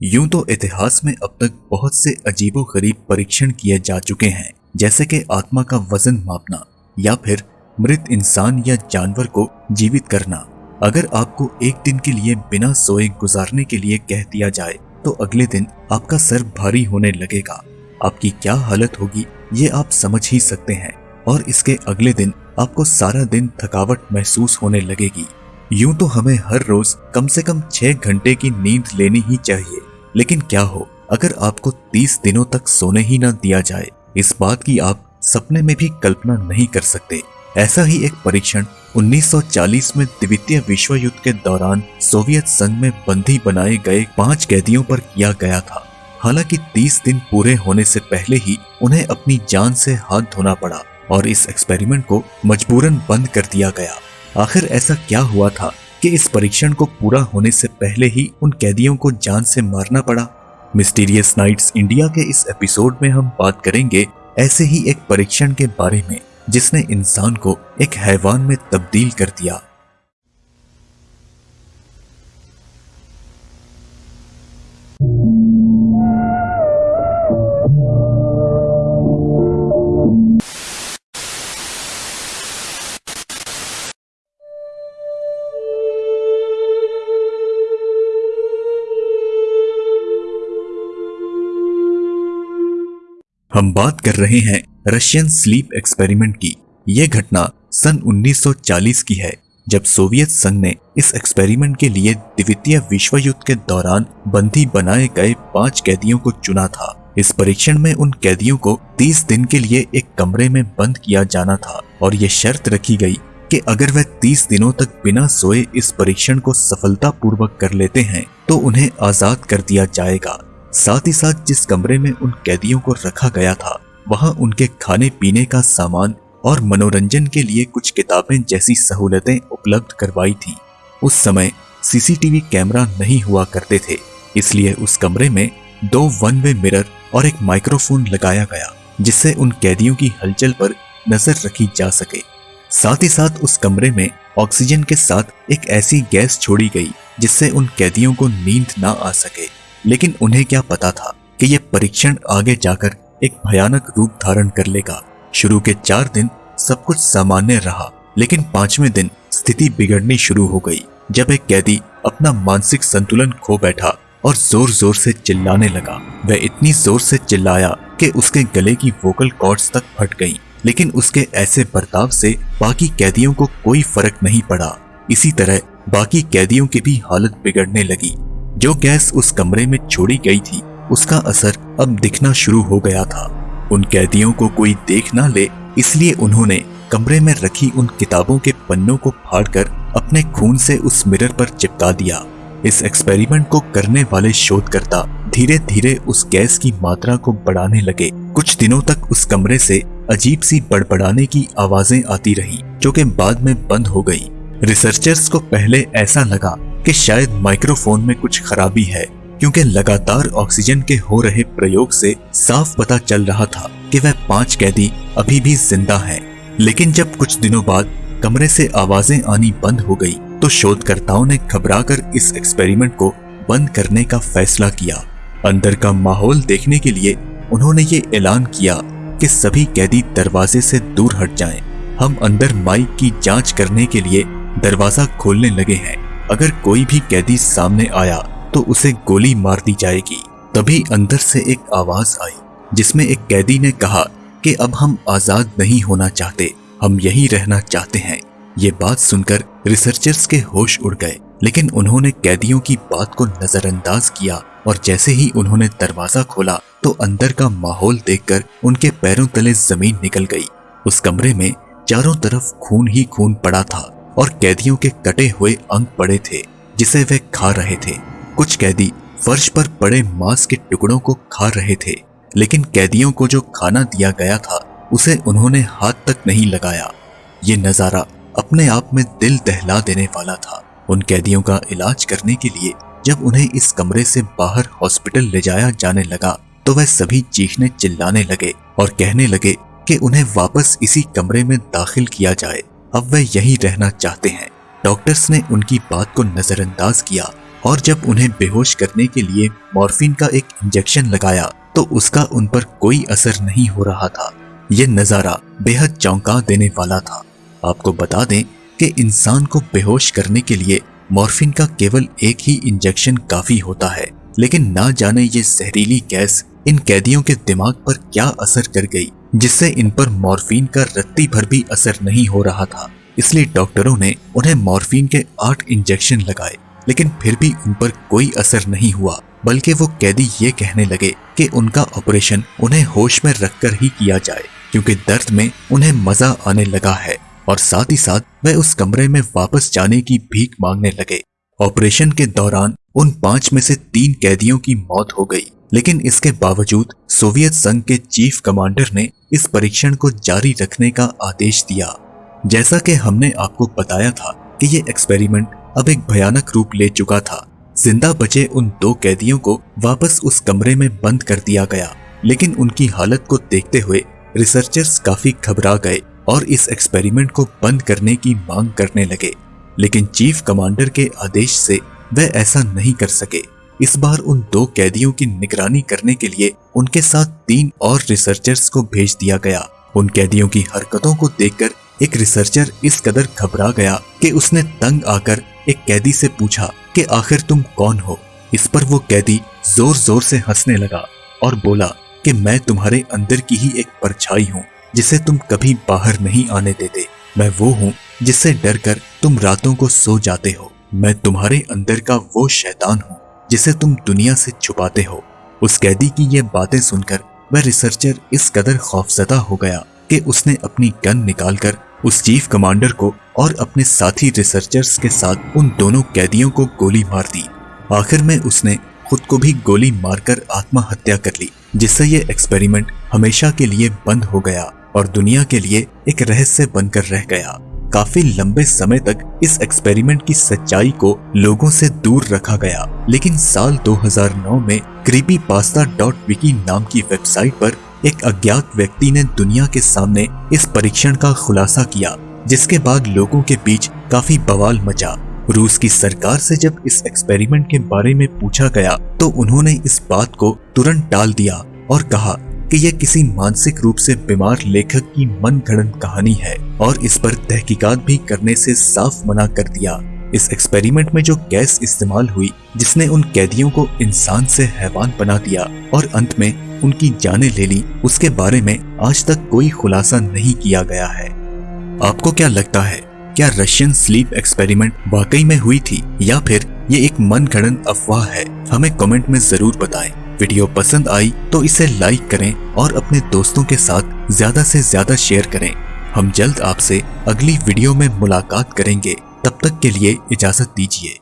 यूँ तो इतिहास में अब तक बहुत से अजीबो गरीब परीक्षण किए जा चुके हैं, जैसे कि आत्मा का वज़न मापना, या फिर मृत इंसान या जानवर को जीवित करना। अगर आपको एक दिन के लिए बिना सोए गुजारने के लिए कह दिया जाए तो अगले दिन आपका सर भारी होने लगेगा। आपकी क्या हालत होगी, ये आप समझ ही सकते हैं, और इसके अगले दिन आपको सारा दिन थकावट महसूस होने लगेगी। यूँ तो हमें हर रोज कम से कम छह घंटे की नींद लेनी ही चाहिए। लेकिन क्या हो, अगर आपको तीस दिनों तक सोने ही न दिया जाए, इस बात की आप सपने में भी कल्पना नहीं कर सकते। ऐसा ही एक परीक्षण 1940 में द्वितीय विश्व युद्ध के दौरान सोवियत संघ में बंदी बनाए गए पाँच कैदियों पर किया गया था। हालाँकि 30 दिन पूरे होने से पहले ही उन्हें अपनी जान से हाथ धोना पड़ा और इस एक्सपेरिमेंट को मजबूरन बंद कर दिया गया। आखिर ऐसा क्या हुआ था? कि इस परीक्षण को पूरा होने से पहले ही उन कैदियों को जान से मारना पड़ा। मिस्टीरियस नाइट्स इंडिया के इस एपिसोड में हम बात करेंगे ऐसे ही एक परीक्षण के बारे में, जिसने इंसान को एक हैवान में तब्दील कर दिया। हम बात कर रहे हैं रशियन स्लीप एक्सपेरिमेंट की। यह घटना सन 1940 की है, जब सोवियत संघ ने इस एक्सपेरिमेंट के लिए द्वितीय विश्व युद्ध के दौरान बंदी बनाए गए पाँच कैदियों को चुना था। इस परीक्षण में उन कैदियों को 30 दिन के लिए एक कमरे में बंद किया जाना था और ये शर्त रखी गई कि अगर वह 30 दिनों तक बिना सोए इस परीक्षण को सफलतापूर्वक कर लेते हैं तो उन्हें आज़ाद कर दिया जाएगा। साथ ही साथ जिस कमरे में उन कैदियों को रखा गया था, वहाँ उनके खाने पीने का सामान और मनोरंजन के लिए कुछ किताबें जैसी सहूलतें उपलब्ध करवाई थी। उस समय सीसीटीवी कैमरा नहीं हुआ करते थे, इसलिए उस कमरे में दो वन वे मिरर और एक माइक्रोफोन लगाया गया, जिससे उन कैदियों की हलचल पर नज़र रखी जा सके। साथ ही साथ उस कमरे में ऑक्सीजन के साथ एक ऐसी गैस छोड़ी गई, जिससे उन कैदियों को नींद ना आ सके। लेकिन उन्हें क्या पता था कि यह परीक्षण आगे जाकर एक भयानक रूप धारण कर लेगा। शुरू के चार दिन सब कुछ सामान्य रहा, लेकिन पाँचवें दिन स्थिति बिगड़नी शुरू हो गई, जब एक कैदी अपना मानसिक संतुलन खो बैठा और ज़ोर ज़ोर से चिल्लाने लगा। वह इतनी ज़ोर से चिल्लाया कि उसके गले की वोकल कॉर्ड्स तक फट गईं। लेकिन उसके ऐसे बर्ताव से बाकी कैदियों को कोई फ़र्क नहीं पड़ा। इसी तरह बाकी कैदियों की भी हालत बिगड़ने लगी। जो गैस उस कमरे में छोड़ी गई थी, उसका असर अब दिखना शुरू हो गया था। उन कैदियों को कोई देख ना ले, इसलिए उन्होंने कमरे में रखी उन किताबों के पन्नों को फाड़कर अपने खून से उस मिरर पर चिपका दिया। इस एक्सपेरिमेंट को करने वाले शोधकर्ता धीरे धीरे उस गैस की मात्रा को बढ़ाने लगे। कुछ दिनों तक उस कमरे से अजीब सी बड़बड़ाने की आवाज़ें आती रही, जो कि बाद में बंद हो गई। रिसर्चर्स को पहले ऐसा लगा कि शायद माइक्रोफोन में कुछ खराबी है, क्योंकि लगातार ऑक्सीजन के हो रहे प्रयोग से साफ़ पता चल रहा था कि वह पाँच कैदी अभी भी ज़िंदा हैं। लेकिन जब कुछ दिनों बाद कमरे से आवाज़ें आनी बंद हो गई तो शोधकर्ताओं ने घबराकर इस एक्सपेरिमेंट को बंद करने का फैसला किया अंदर का माहौल देखने के लिए उन्होंने ये ऐलान किया कि सभी कैदी दरवाजे से दूर हट जाएँ। हम अंदर माइक की जाँच करने के लिए दरवाज़ा खोलने लगे हैं अगर कोई भी कैदी सामने आया तो उसे गोली मार दी जाएगी। तभी अंदर से एक आवाज़ आई, जिसमें एक कैदी ने कहा कि अब हम आज़ाद नहीं होना चाहते, हम यही रहना चाहते हैं। ये बात सुनकर रिसर्चर्स के होश उड़ गए, लेकिन उन्होंने कैदियों की बात को नजरअंदाज किया और जैसे ही उन्होंने दरवाज़ा खोला तो अंदर का माहौल देखकर उनके पैरों तले ज़मीन निकल गई। उस कमरे में चारों तरफ़ खून ही खून पड़ा था। और कैदियों के कटे हुए अंग पड़े थे, जिसे वे खा रहे थे। कुछ कैदी फर्श पर पड़े मांस के टुकड़ों को खा रहे थे, लेकिन कैदियों को जो खाना दिया गया था, उसे उन्होंने हाथ तक नहीं लगाया। ये नज़ारा अपने आप में दिल दहला देने वाला था। उन कैदियों का इलाज करने के लिए जब उन्हें इस कमरे से बाहर हॉस्पिटल ले जाया जाने लगा तो वह सभी चीखने चिल्लाने लगे और कहने लगे कि उन्हें वापस इसी कमरे में दाखिल किया जाए। अब वह यही रहना चाहते हैं। डॉक्टर्स ने उनकी बात को नजरअंदाज किया और जब उन्हें बेहोश करने के लिए मॉर्फिन का एक इंजेक्शन लगाया तो उसका उन पर कोई असर नहीं हो रहा था। यह नज़ारा बेहद चौंका देने वाला था। आपको बता दें कि इंसान को बेहोश करने के लिए मॉर्फिन का केवल एक ही इंजेक्शन काफ़ी होता है, लेकिन ना जाने ये जहरीली गैस इन कैदियों के दिमाग पर क्या असर कर गई। जिससे इन पर मॉर्फिन का रत्ती भर भी असर नहीं हो रहा था। इसलिए डॉक्टरों ने उन्हें मॉर्फिन के आठ इंजेक्शन लगाए, लेकिन फिर भी उन पर कोई असर नहीं हुआ, बल्कि वो कैदी ये कहने लगे कि उनका ऑपरेशन उन्हें होश में रखकर ही किया जाए, क्योंकि दर्द में उन्हें मज़ा आने लगा है, और साथ ही साथ वह उस कमरे में वापस जाने की भीख मांगने लगे। ऑपरेशन के दौरान उन पाँच में से तीन कैदियों की मौत हो गई। लेकिन इसके बावजूद सोवियत संघ के चीफ कमांडर ने इस परीक्षण को जारी रखने का आदेश दिया। जैसा कि हमने आपको बताया था कि ये एक्सपेरिमेंट अब एक भयानक रूप ले चुका था। ज़िंदा बचे उन दो कैदियों को वापस उस कमरे में बंद कर दिया गया। लेकिन उनकी हालत को देखते हुए रिसर्चर्स काफ़ी घबरा गए और इस एक्सपेरिमेंट को बंद करने की मांग करने लगे। लेकिन चीफ कमांडर के आदेश से वह ऐसा नहीं कर सके। इस बार उन दो कैदियों की निगरानी करने के लिए उनके साथ तीन और रिसर्चर्स को भेज दिया गया। उन कैदियों की हरकतों को देखकर एक रिसर्चर इस कदर घबरा गया कि उसने तंग आकर एक कैदी से पूछा कि आखिर तुम कौन हो? इस पर वो कैदी ज़ोर ज़ोर से हंसने लगा और बोला कि मैं तुम्हारे अंदर की ही एक परछाई हूँ, जिसे तुम कभी बाहर नहीं आने देते। मैं वो हूँ जिससे डर कर तुम रातों को सो जाते हो। मैं तुम्हारे अंदर का वो शैतान हूँ। जिसे तुम दुनिया से छुपाते हो। उस कैदी की ये बातें सुनकर वह रिसर्चर इस कदर खौफजदा हो गया कि उसने अपनी गन निकालकर उस चीफ कमांडर को और अपने साथी रिसर्चर्स के साथ उन दोनों कैदियों को गोली मार दी। आखिर में उसने खुद को भी गोली मारकर आत्महत्या कर ली, जिससे ये एक्सपेरिमेंट हमेशा के लिए बंद हो गया और दुनिया के लिए एक रहस्य बनकर रह गया। काफ़ी लंबे समय तक इस एक्सपेरिमेंट की सच्चाई को लोगों से दूर रखा गया। लेकिन साल 2009 में क्रीपी पास्ता डॉट विकी नाम की वेबसाइट पर एक अज्ञात व्यक्ति ने दुनिया के सामने इस परीक्षण का खुलासा किया, जिसके बाद लोगों के बीच काफ़ी बवाल मचा। रूस की सरकार से जब इस एक्सपेरिमेंट के बारे में पूछा गया तो उन्होंने इस बात को तुरंत टाल दिया और कहा कि यह किसी मानसिक रूप से बीमार लेखक की मन घड़न कहानी है और इस पर तहकीकात भी करने से साफ़ मना कर दिया। इस एक्सपेरिमेंट में जो गैस इस्तेमाल हुई, जिसने उन कैदियों को इंसान से हैवान बना दिया और अंत में उनकी जाने ले ली, उसके बारे में आज तक कोई खुलासा नहीं किया गया है। आपको क्या लगता है, क्या रशियन स्लीप एक्सपेरिमेंट वाकई में हुई थी, या फिर ये एक मन अफवाह है? हमें कमेंट में ज़रूर बताएँ। वीडियो पसंद आई तो इसे लाइक करें और अपने दोस्तों के साथ ज़्यादा से ज़्यादा शेयर करें। हम जल्द आपसे अगली वीडियो में मुलाकात करेंगे। तब तक के लिए इजाज़त दीजिए।